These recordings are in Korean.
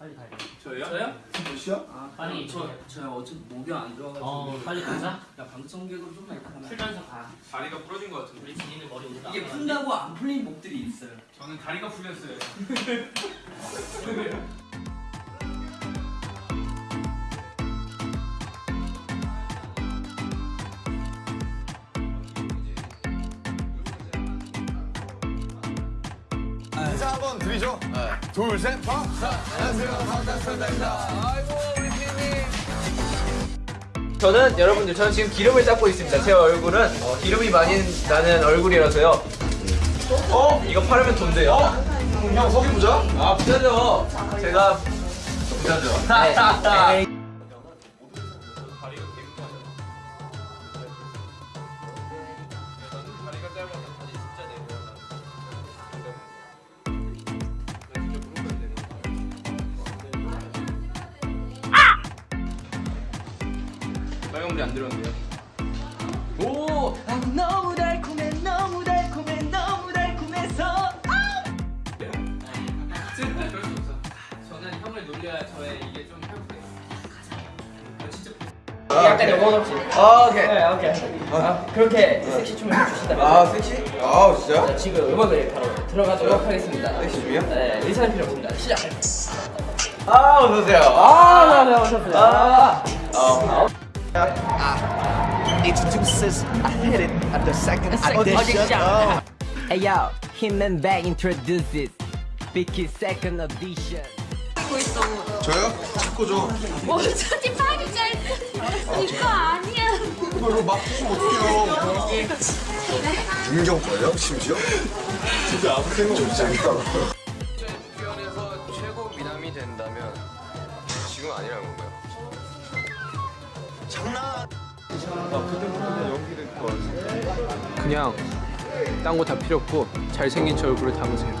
빨리 가야 돼. 저요? 저요? 몇 시야? 아, 아니 저저 어차피 목이 안 좋아가지고. 어, 빨리 가자. 야 방청객으로 좀만 가면. 풀면서 가. 다리가 부러진 것 같은데. 우리 지인은 머리 오늘 이게 푼다고 안 풀린 목들이 있어요. 저는 다리가 풀렸어요. 인사 한번 드리죠. 둘, 셋, 파. 안녕하세요. 반갑습니다. 아이고, 우리 피디님. 저는 여러분들 저는 지금 기름을 닦고 있습니다. 제 얼굴은 어, 기름이 많이 나는 얼굴이라서요. 어? 이거 팔으면 돈 돼요. 형, 속이 부자? 아 부자죠. 제가 부자죠. 네. 빨간불이 안 들어온대요. 오, 아, 너무 달콤해, 너무 달콤해, 너무 달콤해서. 그럴 수 없어. 저는 형을 놀려야 저의 이게 좀 회복돼요. 나 진짜 약간 영혼 없이. 아, 오케이. 네, 오케이. 아, 그렇게 섹시 춤을 해주신다면 아, 섹시? 아, 진짜? 자, 지금 음악을 바로 들어가도록 하겠습니다. 섹시 춤이요? 네, 의사는 필요 없습니다. 시작. 아, 어서 오세요. 아, 네, 네. 아, 아, introduces I hit it at the second audition. Oh. Hey yo, him and back introduces Vicky second audition. 저요? 축구죠. 뭐 저기 파리 짤 이거 아니야. 이걸로 막 부수면 어떡해요. 윤경 거예요? 심지어? 진짜 아무 생각 없이 재밌다. 그냥 딴 거 다 필요 없고 잘생긴 제 얼굴을 담으세요.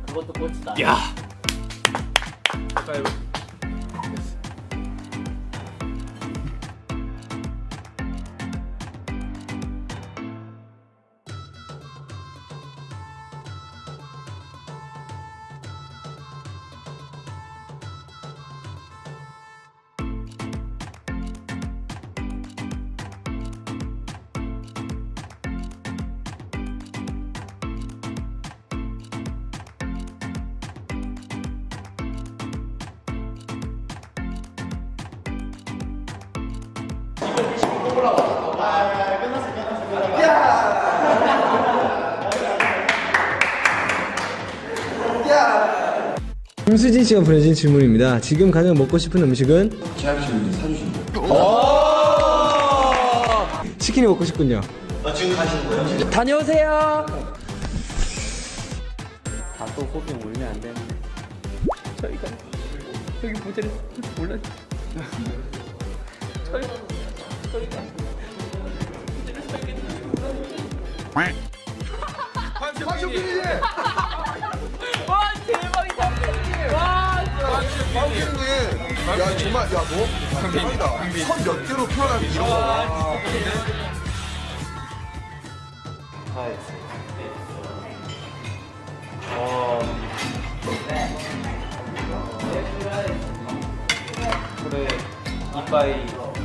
ごとこちいや。 그것도 꽃이다. 야. 파이브. 김수진 씨가 보내준 질문입니다. 지금 가장 먹고 싶은 음식은? 치킨이 먹고 싶군요. 다녀오세요. 다또 호빙 울면 안 되는데. 저희가 여기 모델을 몰라. 저희 저희가 와, 대박이다. 와, 황기님. 야, 정말, 야, 너 대박이다. 선몇 개로 표현하면 이런 거. 그래 이빠이 마-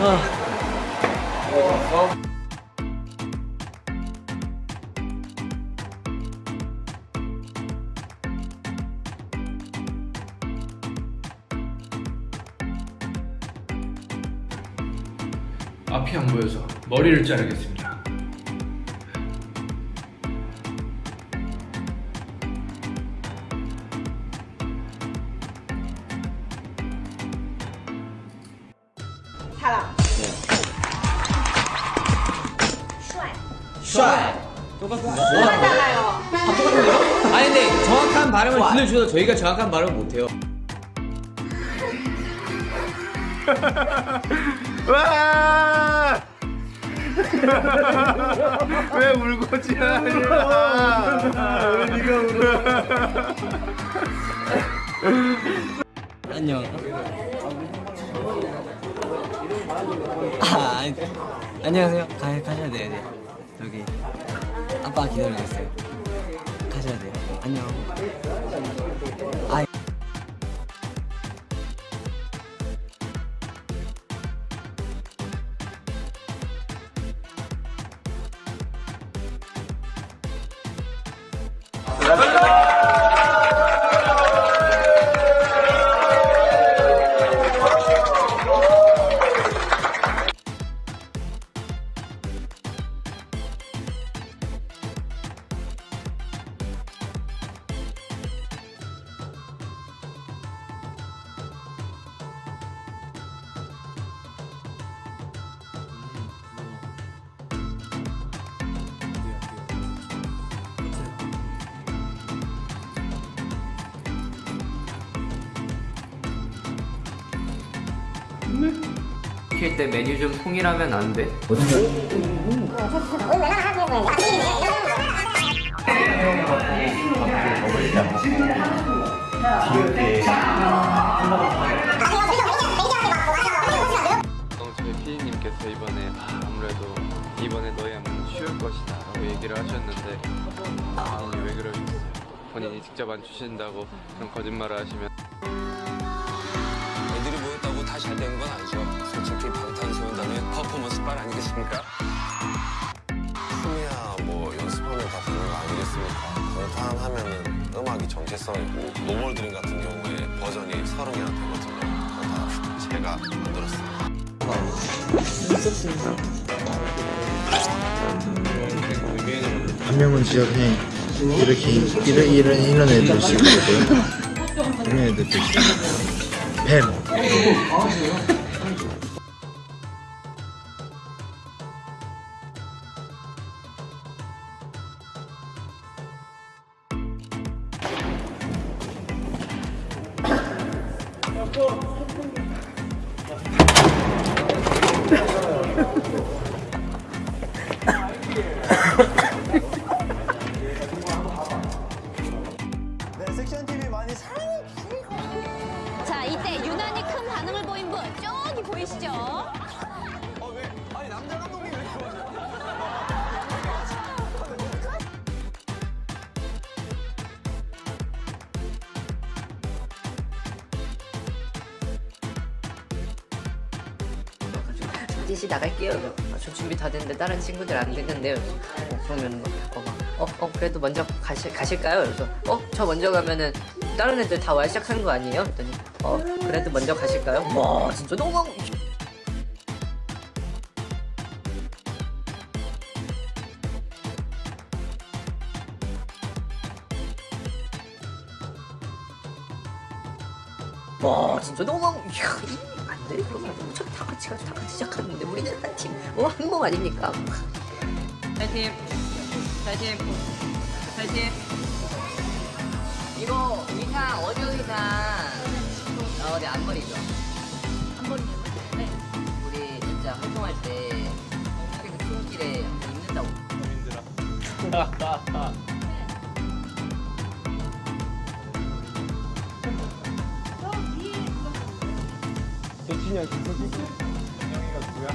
야. 앞이 안 보여서 머리를 자르겠습니다. 사람. 슈아이. 똑같잖아요. 아니 근데 정확한 발음을 들려주셔도 저희가 정확한 발음을 못해요. 와! 왜 울고 지나냐? 왜 네가 울어? 안녕. 아, 아니, 안녕하세요. 가, 가셔야 돼요, 네. 여기 아빠 기다리고 있어요. 가셔야 돼요. 안녕. 아, 시킬 때 메뉴 좀 통일하면 안 돼? 어, 피디님께서 이번에 아, 아무래도 이번에 너희 안무는 쉬울 것이다 라고 얘기를 하셨는데 본인이 왜 그러셨어요? 본인이 직접 안 주신다고 그런 거짓말을 하시면 잘 되는 건 아니죠. 솔직히 방탄소년단의 퍼포먼스 빨 아니겠습니까? 춤이야 뭐 연습하면 다 되는 거 아니겠습니까? 방탄하면은 음악이 정체성이고 No More Dream 같은 경우에 버전이 서른 개나 되거든요. 다 제가 만들었어요. 한 명은 그냥 이렇게 이런 이런 이런 애들 거고요. 이런 애들도 있고. 뱀. 셋이 나갈게요. 아, 저 준비 다 됐는데 다른 친구들 안 됐는데요. 어, 그러면 어, 어, 어, 그래도 먼저 가실, 가실까요? 그래서 어, 저 먼저 가면은 다른 애들 다 와 시작 하는 거 아니에요? 그랬더니 어, 그래도 먼저 가실까요? 와, 진짜 너무 와, 진짜 너무 이야, 안 돼. 그러면 어차피 다 같이 가서 다 같이 시작하는데 우리는 한 팀, 어, 한몸 아닙니까? 파이팅. 파이팅. 파이팅. 이거 의상 어디 의상? 어, 네 앞머리죠. 앞머리요? 네. 우리 진짜 활동할 때그 출근길에 입는다고. 김석진이야 김석진 김영이가 누구야?